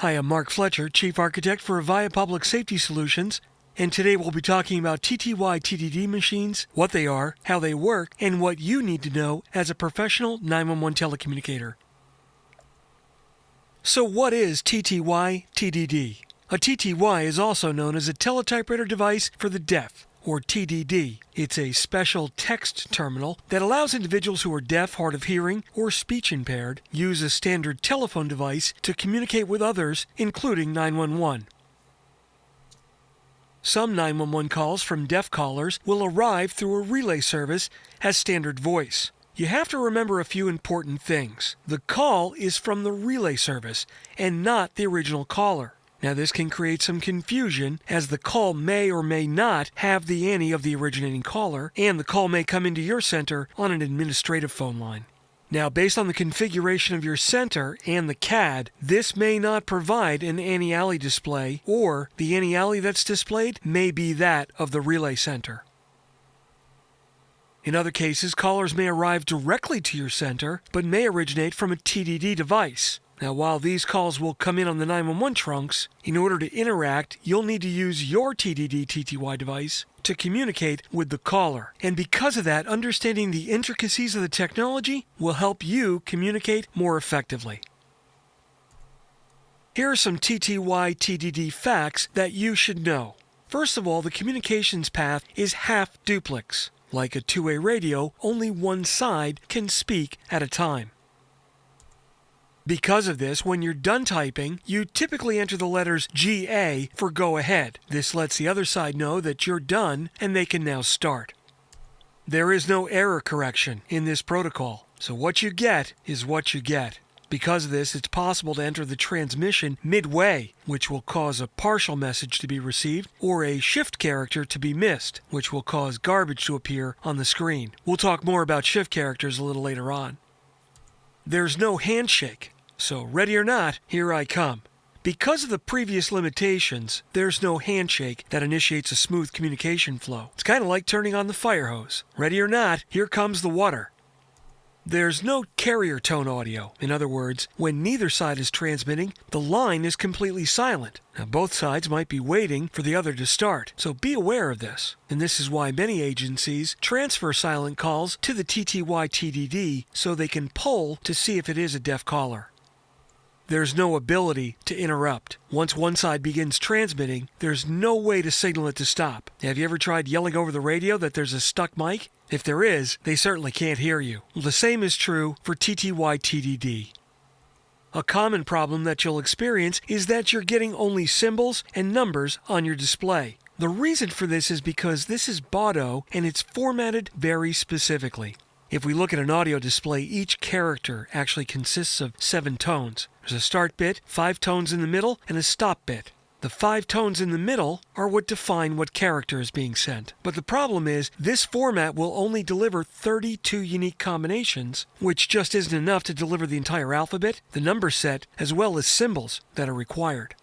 Hi, I'm Mark Fletcher, Chief Architect for Avaya Public Safety Solutions, and today we'll be talking about TTY TDD machines, what they are, how they work, and what you need to know as a professional 911 telecommunicator. So what is TTY TDD? A TTY is also known as a teletypewriter device for the deaf or TDD. It's a special text terminal that allows individuals who are deaf, hard of hearing, or speech impaired use a standard telephone device to communicate with others, including 911. Some 911 calls from deaf callers will arrive through a relay service as standard voice. You have to remember a few important things. The call is from the relay service and not the original caller. Now, this can create some confusion as the call may or may not have the ANI of the originating caller, and the call may come into your center on an administrative phone line. Now, based on the configuration of your center and the CAD, this may not provide an ANI display, or the ANI that's displayed may be that of the relay center. In other cases, callers may arrive directly to your center, but may originate from a TDD device. Now, while these calls will come in on the 911 trunks, in order to interact, you'll need to use your TDD TTY device to communicate with the caller. And because of that, understanding the intricacies of the technology will help you communicate more effectively. Here are some TTY TDD facts that you should know. First of all, the communications path is half duplex. Like a two-way radio, only one side can speak at a time. Because of this, when you're done typing, you typically enter the letters GA for go ahead. This lets the other side know that you're done and they can now start. There is no error correction in this protocol, so what you get is what you get. Because of this, it's possible to enter the transmission midway, which will cause a partial message to be received, or a shift character to be missed, which will cause garbage to appear on the screen. We'll talk more about shift characters a little later on. There's no handshake, so ready or not, here I come. Because of the previous limitations, there's no handshake that initiates a smooth communication flow. It's kind of like turning on the fire hose. Ready or not, here comes the water. There's no carrier tone audio. In other words, when neither side is transmitting, the line is completely silent. Now, both sides might be waiting for the other to start, so be aware of this. And this is why many agencies transfer silent calls to the TTY TDD so they can poll to see if it is a deaf caller. There's no ability to interrupt. Once one side begins transmitting, there's no way to signal it to stop. Have you ever tried yelling over the radio that there's a stuck mic? If there is, they certainly can't hear you. The same is true for TTY TDD. A common problem that you'll experience is that you're getting only symbols and numbers on your display. The reason for this is because this is Baudot and it's formatted very specifically. If we look at an audio display, each character actually consists of seven tones. There's a start bit, five tones in the middle, and a stop bit. The five tones in the middle are what define what character is being sent. But the problem is, this format will only deliver 32 unique combinations, which just isn't enough to deliver the entire alphabet, the number set, as well as symbols that are required.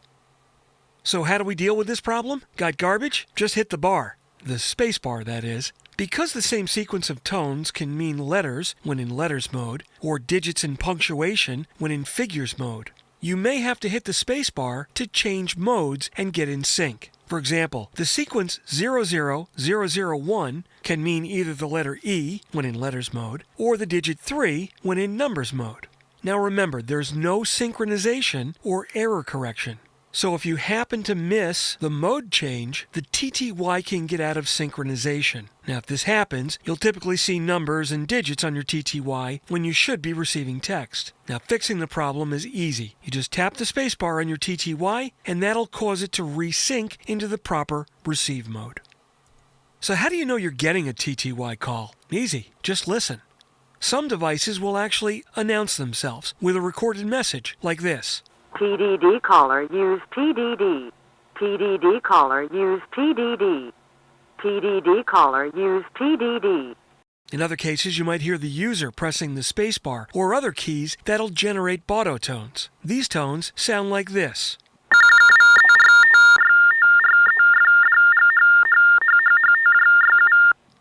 So how do we deal with this problem? Got garbage? Just hit the bar. The space bar, that is. Because the same sequence of tones can mean letters when in letters mode, or digits and punctuation when in figures mode, you may have to hit the spacebar to change modes and get in sync. For example, the sequence 00001 can mean either the letter E when in letters mode, or the digit 3 when in numbers mode. Now remember, there's no synchronization or error correction. So if you happen to miss the mode change, the TTY can get out of synchronization. Now if this happens, you'll typically see numbers and digits on your TTY when you should be receiving text. Now fixing the problem is easy. You just tap the spacebar on your TTY and that'll cause it to resync into the proper receive mode. So how do you know you're getting a TTY call? Easy, just listen. Some devices will actually announce themselves with a recorded message like this. TDD caller use TDD. TDD caller use TDD. TDD caller use TDD. In other cases, you might hear the user pressing the spacebar or other keys that'll generate Baudot tones. These tones sound like this.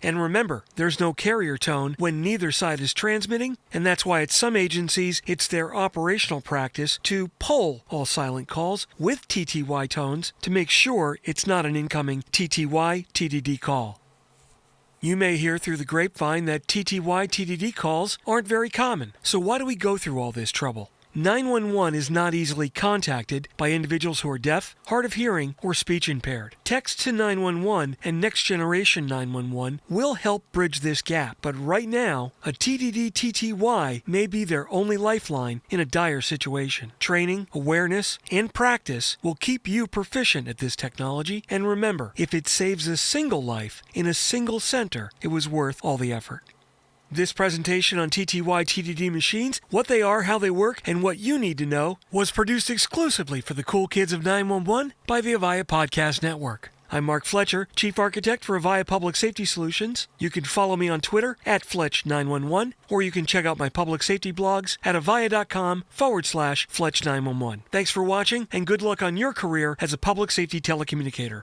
And remember, there's no carrier tone when neither side is transmitting, and that's why at some agencies it's their operational practice to poll all silent calls with TTY tones to make sure it's not an incoming TTY TDD call. You may hear through the grapevine that TTY TDD calls aren't very common, so why do we go through all this trouble? 911 is not easily contacted by individuals who are deaf, hard of hearing, or speech impaired. Text to 911 and Next Generation 911 will help bridge this gap, but right now, a TDD TTY may be their only lifeline in a dire situation. Training, awareness, and practice will keep you proficient at this technology, and remember, if it saves a single life in a single center, it was worth all the effort. This presentation on TTY TDD machines, what they are, how they work, and what you need to know, was produced exclusively for the cool kids of 911 by the Avaya Podcast Network. I'm Mark Fletcher, Chief Architect for Avaya Public Safety Solutions. You can follow me on Twitter at Fletch911, or you can check out my public safety blogs at avaya.com forward slash Fletch911. Thanks for watching, and good luck on your career as a public safety telecommunicator.